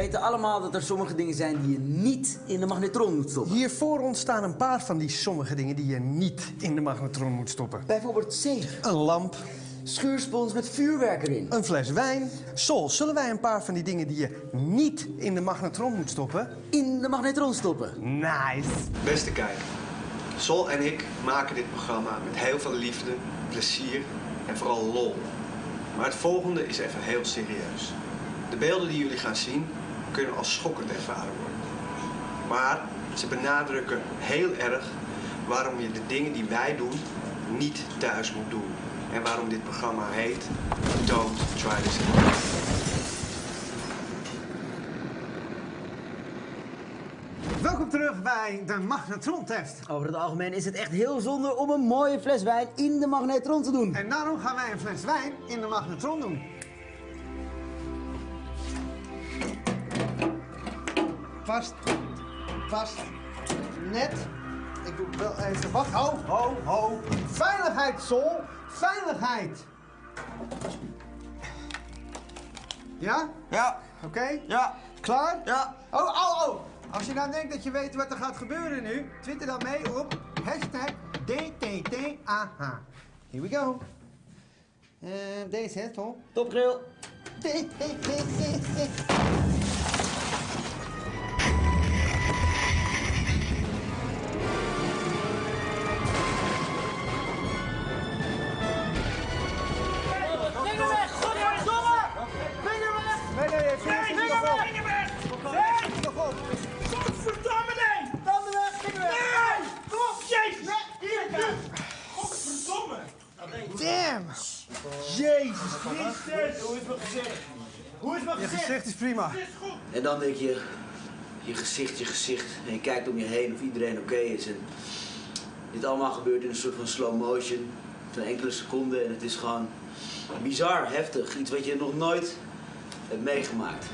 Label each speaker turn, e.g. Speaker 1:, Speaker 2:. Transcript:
Speaker 1: weten allemaal dat er sommige dingen zijn die je niet in de magnetron moet stoppen.
Speaker 2: Hier voor ons staan een paar van die sommige dingen die je niet in de magnetron moet stoppen.
Speaker 1: Bijvoorbeeld zeep,
Speaker 2: Een lamp,
Speaker 1: schuurspons met vuurwerk erin.
Speaker 2: een fles wijn. Sol, zullen wij een paar van die dingen die je niet in de magnetron moet stoppen?
Speaker 1: In de magnetron stoppen.
Speaker 2: Nice.
Speaker 3: Beste kijker, Sol en ik maken dit programma met heel veel liefde, plezier en vooral lol. Maar het volgende is even heel serieus. De beelden die jullie gaan zien kunnen als schokkend ervaren worden. Maar ze benadrukken heel erg waarom je de dingen die wij doen niet thuis moet doen. En waarom dit programma heet Don't Try This at Home.
Speaker 4: Welkom terug bij de magnetrontest.
Speaker 1: Over het algemeen is het echt heel zonde om een mooie fles wijn in de magnetron te doen.
Speaker 4: En daarom gaan wij een fles wijn in de magnetron doen. Vast, vast, net. Ik doe wel even wacht. Ho, ho, ho. Veiligheid, Sol. Veiligheid. Ja?
Speaker 5: Ja,
Speaker 4: Oké?
Speaker 5: ja,
Speaker 4: Klaar?
Speaker 5: ja.
Speaker 4: Oh, oh, oh! Als je nou denkt dat je weet wat er gaat gebeuren nu, twitter dan mee op hashtag DTTAH. Here we go. Eh, deze, hè, Tom?
Speaker 1: Topgrill.
Speaker 6: Vinger
Speaker 4: Damn!
Speaker 6: Jezus Christus! Hoe is mijn gezicht? Hoe is mijn
Speaker 4: Je
Speaker 6: gezicht?
Speaker 4: gezicht is prima.
Speaker 6: Het is goed!
Speaker 1: En dan denk je, je gezicht, je gezicht. En je kijkt om je heen of iedereen oké is. En dit allemaal gebeurt in een soort van slow motion. Van enkele seconden. En het is gewoon bizar, heftig. Iets wat je nog nooit hebt meegemaakt.